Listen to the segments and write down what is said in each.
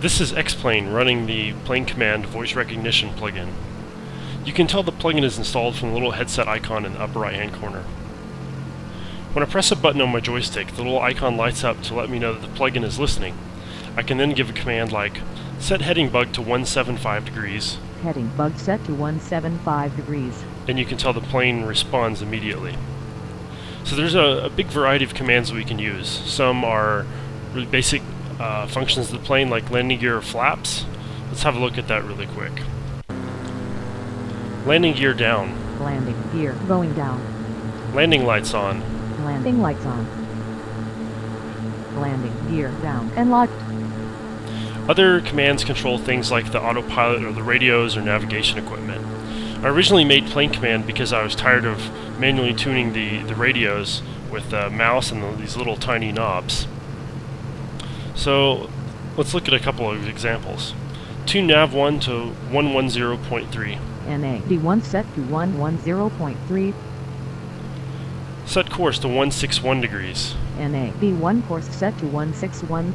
This is X-Plane running the Plane Command voice recognition plugin. You can tell the plugin is installed from the little headset icon in the upper right hand corner. When I press a button on my joystick, the little icon lights up to let me know that the plugin is listening. I can then give a command like set heading bug to 175 degrees, Heading bug set to 175 degrees. and you can tell the plane responds immediately. So there's a, a big variety of commands that we can use. Some are really basic uh, functions of the plane like landing gear or flaps. Let's have a look at that really quick. Landing gear down, Landing gear going down. landing lights on, Landing lights on. Landing gear down and locked. Other commands control things like the autopilot or the radios or navigation equipment. I originally made plane command because I was tired of manually tuning the, the radios with the mouse and the, these little tiny knobs. So let's look at a couple of examples. Tune nav 1 to 110.3. NAV1 set to 110.3. Set course to 161 degrees. NAV1 course set to 161.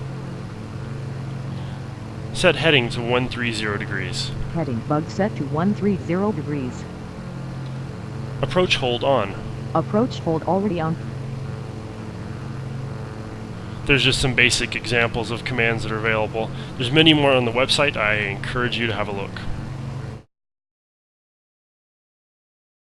Set heading to 130 degrees. Heading bug set to 130 degrees. Approach hold on. Approach hold already on. There's just some basic examples of commands that are available. There's many more on the website. I encourage you to have a look.